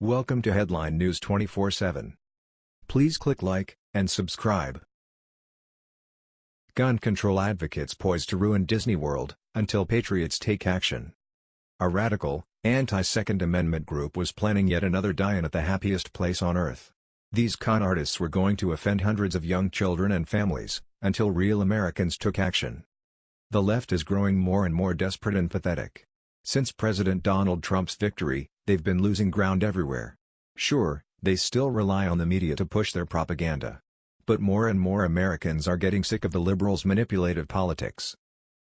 Welcome to Headline News 24/7. Please click like and subscribe. Gun control advocates poised to ruin Disney World until patriots take action. A radical, anti-Second Amendment group was planning yet another die-in at the happiest place on earth. These con artists were going to offend hundreds of young children and families, until real Americans took action. The left is growing more and more desperate and pathetic. Since President Donald Trump's victory, they've been losing ground everywhere. Sure, they still rely on the media to push their propaganda. But more and more Americans are getting sick of the liberals' manipulative politics.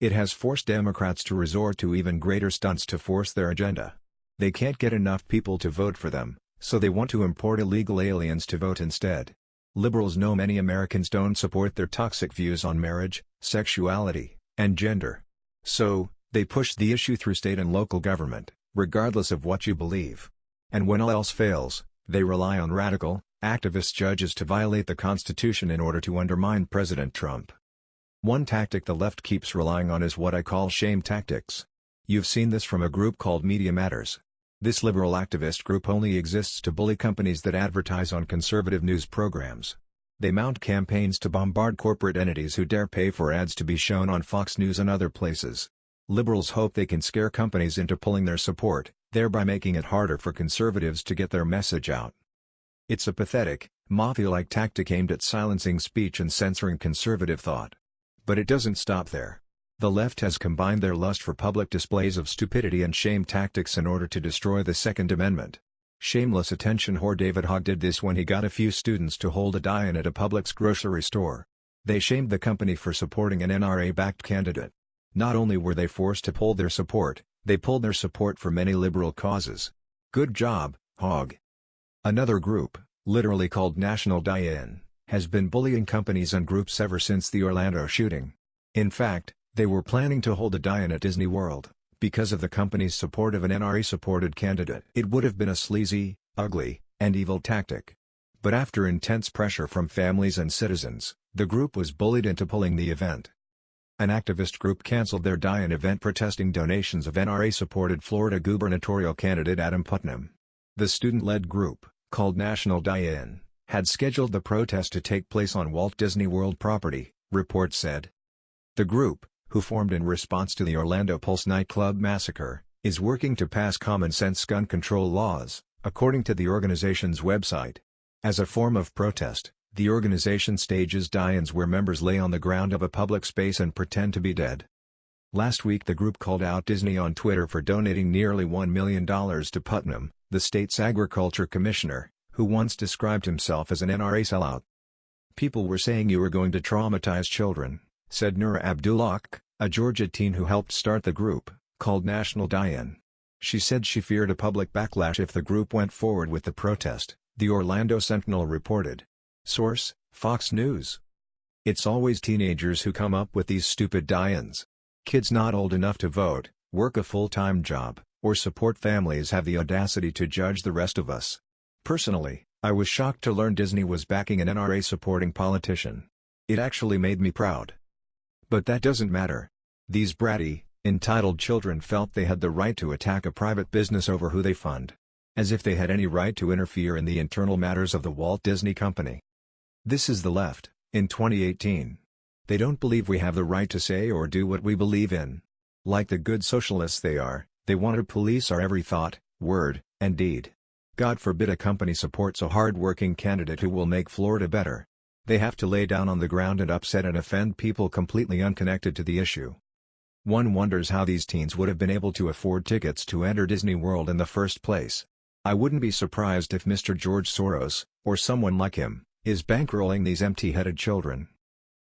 It has forced Democrats to resort to even greater stunts to force their agenda. They can't get enough people to vote for them, so they want to import illegal aliens to vote instead. Liberals know many Americans don't support their toxic views on marriage, sexuality, and gender. So, they push the issue through state and local government, regardless of what you believe. And when all else fails, they rely on radical, activist judges to violate the Constitution in order to undermine President Trump. One tactic the left keeps relying on is what I call shame tactics. You've seen this from a group called Media Matters. This liberal activist group only exists to bully companies that advertise on conservative news programs. They mount campaigns to bombard corporate entities who dare pay for ads to be shown on Fox News and other places. Liberals hope they can scare companies into pulling their support, thereby making it harder for conservatives to get their message out. It's a pathetic, mafia-like tactic aimed at silencing speech and censoring conservative thought. But it doesn't stop there. The left has combined their lust for public displays of stupidity and shame tactics in order to destroy the Second Amendment. Shameless attention whore David Hogg did this when he got a few students to hold a die-in at a Publix grocery store. They shamed the company for supporting an NRA-backed candidate. Not only were they forced to pull their support, they pulled their support for many liberal causes. Good job, Hogg. Another group, literally called National Die-In, has been bullying companies and groups ever since the Orlando shooting. In fact, they were planning to hold a die-in at Disney World, because of the company's support of an NRA-supported candidate. It would have been a sleazy, ugly, and evil tactic. But after intense pressure from families and citizens, the group was bullied into pulling the event. An activist group canceled their die-in event protesting donations of NRA-supported Florida gubernatorial candidate Adam Putnam. The student-led group, called National Die-In, had scheduled the protest to take place on Walt Disney World property, reports said. The group, who formed in response to the Orlando Pulse nightclub massacre, is working to pass common-sense gun control laws, according to the organization's website. As a form of protest, the organization stages die-ins where members lay on the ground of a public space and pretend to be dead. Last week the group called out Disney on Twitter for donating nearly $1 million to Putnam, the state's agriculture commissioner, who once described himself as an NRA sellout. People were saying you were going to traumatize children, said Nura Abdulhaq, a Georgia teen who helped start the group, called National Die-In. She said she feared a public backlash if the group went forward with the protest, the Orlando Sentinel reported. Source, Fox News. It's always teenagers who come up with these stupid die-ins. Kids not old enough to vote, work a full-time job, or support families have the audacity to judge the rest of us. Personally, I was shocked to learn Disney was backing an NRA-supporting politician. It actually made me proud. But that doesn't matter. These bratty, entitled children felt they had the right to attack a private business over who they fund. As if they had any right to interfere in the internal matters of the Walt Disney Company. This is the left, in 2018. They don't believe we have the right to say or do what we believe in. Like the good socialists they are, they want to police our every thought, word, and deed. God forbid a company supports a hard-working candidate who will make Florida better. They have to lay down on the ground and upset and offend people completely unconnected to the issue. One wonders how these teens would have been able to afford tickets to enter Disney World in the first place. I wouldn't be surprised if Mr. George Soros, or someone like him, is bankrolling these empty-headed children.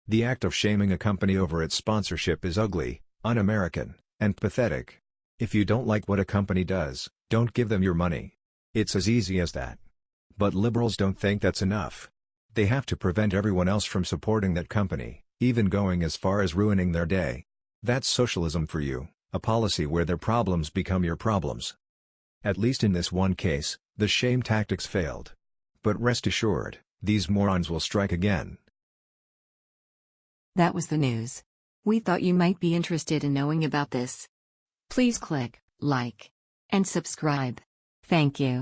The act of shaming a company over its sponsorship is ugly, un-American, and pathetic. If you don't like what a company does, don't give them your money. It's as easy as that. But liberals don't think that's enough. They have to prevent everyone else from supporting that company, even going as far as ruining their day. That's socialism for you, a policy where their problems become your problems. At least in this one case, the shame tactics failed. But rest assured, these morons will strike again. That was the news. We thought you might be interested in knowing about this. Please click like and subscribe. Thank you.